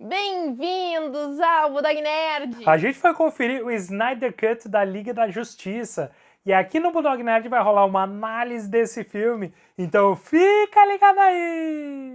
Bem-vindos ao Budog Nerd! A gente foi conferir o Snyder Cut da Liga da Justiça. E aqui no Budog Nerd vai rolar uma análise desse filme, então fica ligado aí!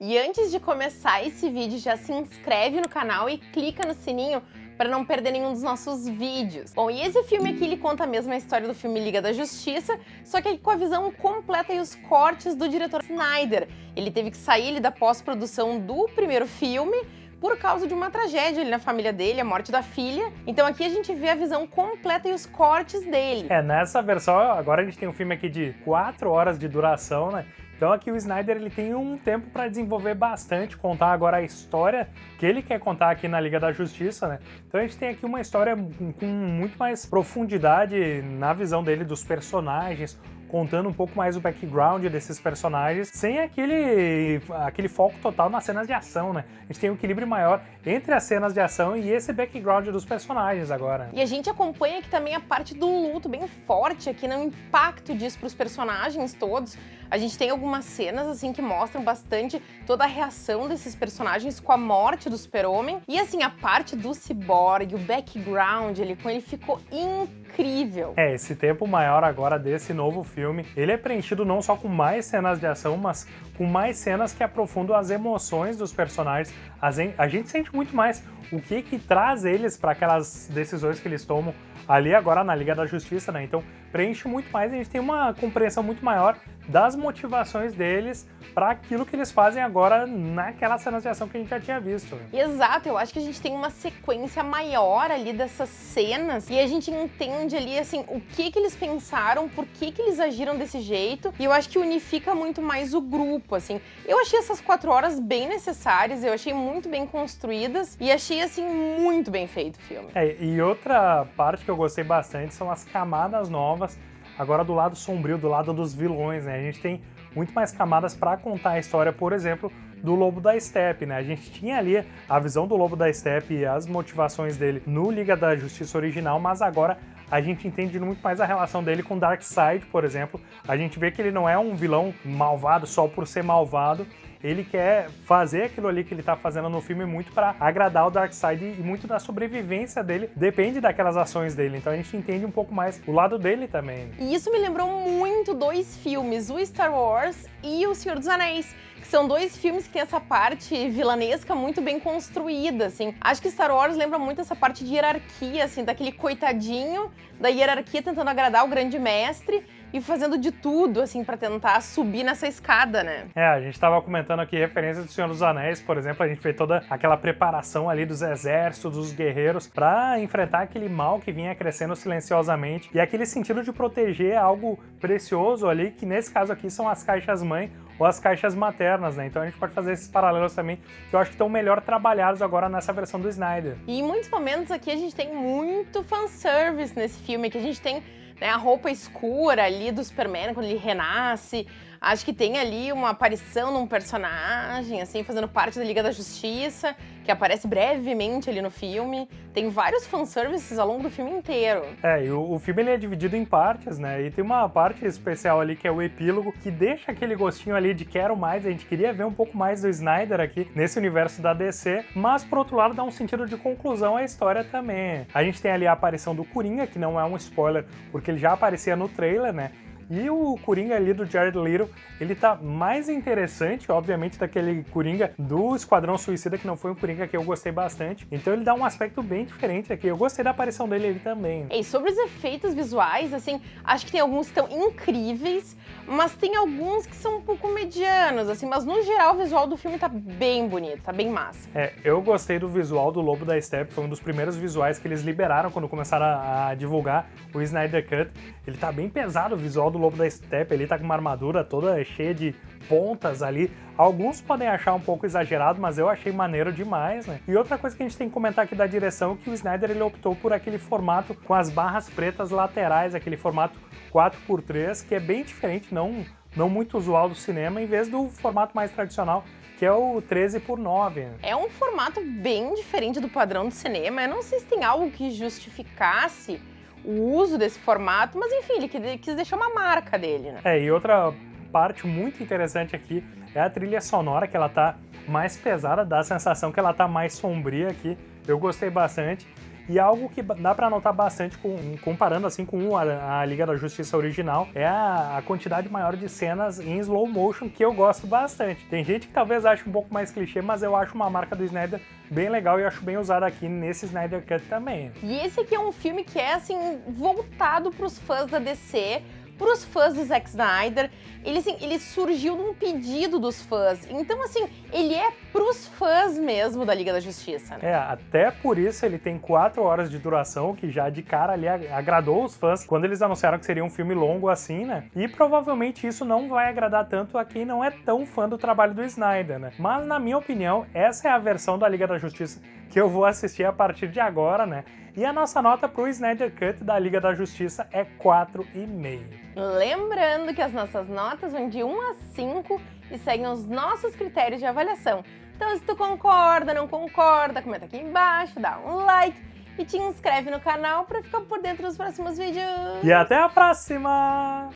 E antes de começar esse vídeo, já se inscreve no canal e clica no sininho para não perder nenhum dos nossos vídeos. Bom, e esse filme aqui, ele conta a mesma história do filme Liga da Justiça, só que com a visão completa e os cortes do diretor Snyder. Ele teve que sair da pós-produção do primeiro filme, por causa de uma tragédia ali na família dele, a morte da filha. Então aqui a gente vê a visão completa e os cortes dele. É, nessa versão, agora a gente tem um filme aqui de 4 horas de duração, né? Então aqui o Snyder ele tem um tempo para desenvolver bastante, contar agora a história que ele quer contar aqui na Liga da Justiça, né? Então a gente tem aqui uma história com muito mais profundidade na visão dele dos personagens, contando um pouco mais o background desses personagens, sem aquele, aquele foco total nas cenas de ação, né? A gente tem um equilíbrio maior entre as cenas de ação e esse background dos personagens agora. E a gente acompanha aqui também a parte do luto bem forte aqui, no impacto disso para os personagens todos. A gente tem algumas cenas assim que mostram bastante toda a reação desses personagens com a morte do super-homem. E assim, a parte do Cyborg, o background ali com ele ficou incrível. É, esse tempo maior agora desse novo filme, ele é preenchido não só com mais cenas de ação, mas com mais cenas que aprofundam as emoções dos personagens. A gente sente muito mais o que que traz eles para aquelas decisões que eles tomam ali agora na Liga da Justiça, né? Então preenche muito mais, a gente tem uma compreensão muito maior das motivações deles para aquilo que eles fazem agora naquela cena de ação que a gente já tinha visto. Exato, eu acho que a gente tem uma sequência maior ali dessas cenas e a gente entende ali, assim, o que que eles pensaram, por que que eles agiram desse jeito e eu acho que unifica muito mais o grupo, assim. Eu achei essas quatro horas bem necessárias, eu achei muito bem construídas e achei, assim, muito bem feito o filme. É, e outra parte que eu gostei bastante são as camadas novas Agora do lado sombrio, do lado dos vilões, né? A gente tem muito mais camadas para contar a história, por exemplo, do Lobo da Steppe, né? A gente tinha ali a visão do Lobo da Steppe e as motivações dele no Liga da Justiça original, mas agora a gente entende muito mais a relação dele com Darkseid, por exemplo. A gente vê que ele não é um vilão malvado só por ser malvado, ele quer fazer aquilo ali que ele tá fazendo no filme muito para agradar o Darkseid e muito da sobrevivência dele depende daquelas ações dele. Então a gente entende um pouco mais o lado dele também. E isso me lembrou muito dois filmes, o Star Wars e o Senhor dos Anéis que são dois filmes que tem essa parte vilanesca muito bem construída, assim. Acho que Star Wars lembra muito essa parte de hierarquia, assim, daquele coitadinho da hierarquia tentando agradar o grande mestre e fazendo de tudo, assim, para tentar subir nessa escada, né? É, a gente tava comentando aqui referências do Senhor dos Anéis, por exemplo, a gente fez toda aquela preparação ali dos exércitos, dos guerreiros, para enfrentar aquele mal que vinha crescendo silenciosamente e aquele sentido de proteger algo precioso ali, que nesse caso aqui são as caixas-mãe ou as caixas maternas, né? Então a gente pode fazer esses paralelos também, que eu acho que estão melhor trabalhados agora nessa versão do Snyder. E em muitos momentos aqui a gente tem muito fanservice nesse filme, que a gente tem né, a roupa escura ali do Superman quando ele renasce, Acho que tem ali uma aparição num personagem, assim, fazendo parte da Liga da Justiça, que aparece brevemente ali no filme. Tem vários fanservices ao longo do filme inteiro. É, e o, o filme ele é dividido em partes, né? E tem uma parte especial ali que é o epílogo, que deixa aquele gostinho ali de quero mais, a gente queria ver um pouco mais do Snyder aqui nesse universo da DC, mas por outro lado dá um sentido de conclusão à história também. A gente tem ali a aparição do Coringa, que não é um spoiler, porque ele já aparecia no trailer, né? E o Coringa ali do Jared Leto, ele tá mais interessante, obviamente, daquele Coringa do Esquadrão Suicida, que não foi um Coringa que eu gostei bastante. Então ele dá um aspecto bem diferente aqui. Eu gostei da aparição dele ali também. E sobre os efeitos visuais, assim, acho que tem alguns que estão incríveis, mas tem alguns que são um pouco medianos, assim, mas no geral o visual do filme tá bem bonito, tá bem massa. É, eu gostei do visual do Lobo da Steppe, foi um dos primeiros visuais que eles liberaram quando começaram a, a divulgar o Snyder Cut. Ele tá bem pesado o visual do Lobo da Steppe, ele tá com uma armadura toda cheia de pontas ali. Alguns podem achar um pouco exagerado, mas eu achei maneiro demais, né? E outra coisa que a gente tem que comentar aqui da direção é que o Snyder ele optou por aquele formato com as barras pretas laterais, aquele formato 4x3, que é bem diferente, não, não muito usual do cinema, em vez do formato mais tradicional, que é o 13 por 9. É um formato bem diferente do padrão do cinema. Eu não sei se tem algo que justificasse o uso desse formato, mas enfim, ele quis deixar uma marca dele, né? É, e outra parte muito interessante aqui é a trilha sonora, que ela tá mais pesada, dá a sensação que ela tá mais sombria aqui. Eu gostei bastante. E algo que dá para notar bastante, com, comparando assim com a, a, Liga da Justiça original, é a, a, quantidade maior de cenas em slow motion que eu gosto bastante. Tem gente que talvez ache um pouco mais clichê, mas eu acho uma marca do Snyder bem legal e acho bem usada aqui nesse Snyder Cut também. E esse aqui é um filme que é assim voltado para os fãs da DC, para os fãs do Zack Snyder, ele, assim, ele surgiu num pedido dos fãs. Então, assim, ele é pros fãs mesmo da Liga da Justiça. Né? É, até por isso ele tem quatro horas de duração, que já de cara ali agradou os fãs quando eles anunciaram que seria um filme longo assim, né? E provavelmente isso não vai agradar tanto a quem não é tão fã do trabalho do Snyder, né? Mas, na minha opinião, essa é a versão da Liga da Justiça que eu vou assistir a partir de agora, né? E a nossa nota pro Snyder Cut da Liga da Justiça é 4,5. Lembrando que as nossas notas vão de 1 a 5 e seguem os nossos critérios de avaliação. Então se tu concorda, não concorda, comenta aqui embaixo, dá um like e te inscreve no canal para ficar por dentro dos próximos vídeos. E até a próxima!